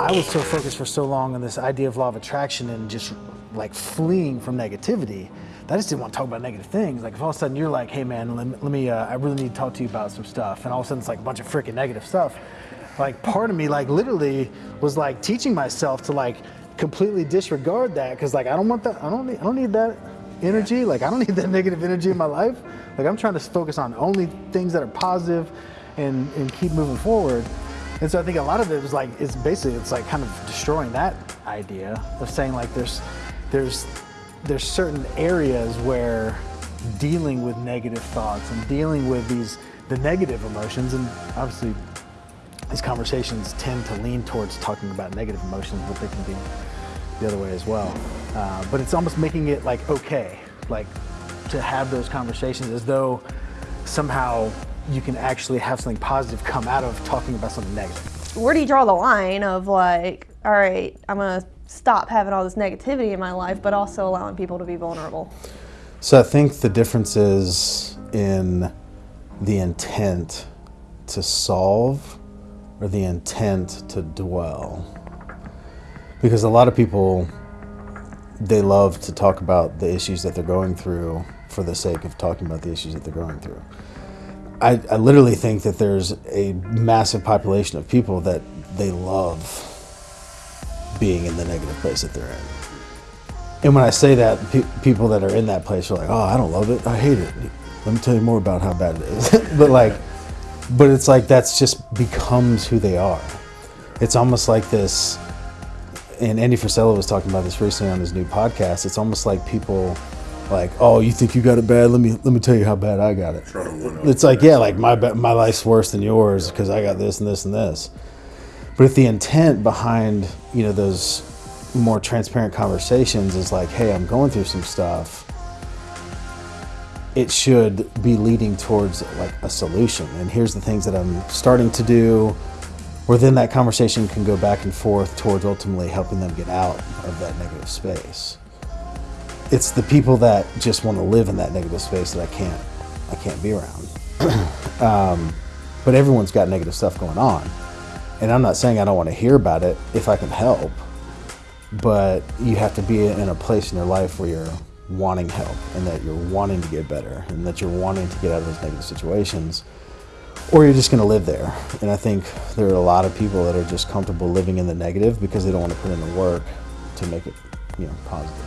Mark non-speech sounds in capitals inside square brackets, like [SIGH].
I was so focused for so long on this idea of law of attraction and just like fleeing from negativity that I just didn't want to talk about negative things. Like if all of a sudden you're like, hey man, let me, let me uh, I really need to talk to you about some stuff. And all of a sudden it's like a bunch of freaking negative stuff. Like part of me like literally was like teaching myself to like completely disregard that because like I don't want that, I don't need, I don't need that energy. Like I don't need that [LAUGHS] negative energy in my life. Like I'm trying to focus on only things that are positive and, and keep moving forward. And so I think a lot of it was like, it's basically, it's like kind of destroying that idea of saying like there's, there's, there's certain areas where dealing with negative thoughts and dealing with these, the negative emotions, and obviously these conversations tend to lean towards talking about negative emotions, but they can be the other way as well. Uh, but it's almost making it like okay, like to have those conversations as though somehow you can actually have something positive come out of talking about something negative. Where do you draw the line of like, all right, I'm gonna stop having all this negativity in my life, but also allowing people to be vulnerable? So I think the difference is in the intent to solve or the intent to dwell. Because a lot of people, they love to talk about the issues that they're going through for the sake of talking about the issues that they're going through. I, I literally think that there's a massive population of people that they love being in the negative place that they're in. And when I say that, pe people that are in that place are like, "Oh, I don't love it. I hate it." Let me tell you more about how bad it is. [LAUGHS] but like, but it's like that's just becomes who they are. It's almost like this. And Andy Frisella was talking about this recently on his new podcast. It's almost like people like, oh, you think you got it bad? Let me let me tell you how bad I got it. It's like, yeah, like my my life's worse than yours because I got this and this and this. But if the intent behind you know those more transparent conversations is like, hey, I'm going through some stuff. It should be leading towards like a solution. And here's the things that I'm starting to do. Where then that conversation can go back and forth towards ultimately helping them get out of that negative space it's the people that just want to live in that negative space that I can't, I can't be around. [CLEARS THROAT] um, but everyone's got negative stuff going on. And I'm not saying I don't want to hear about it if I can help, but you have to be in a place in your life where you're wanting help and that you're wanting to get better and that you're wanting to get out of those negative situations or you're just going to live there. And I think there are a lot of people that are just comfortable living in the negative because they don't want to put in the work to make it, you know, positive.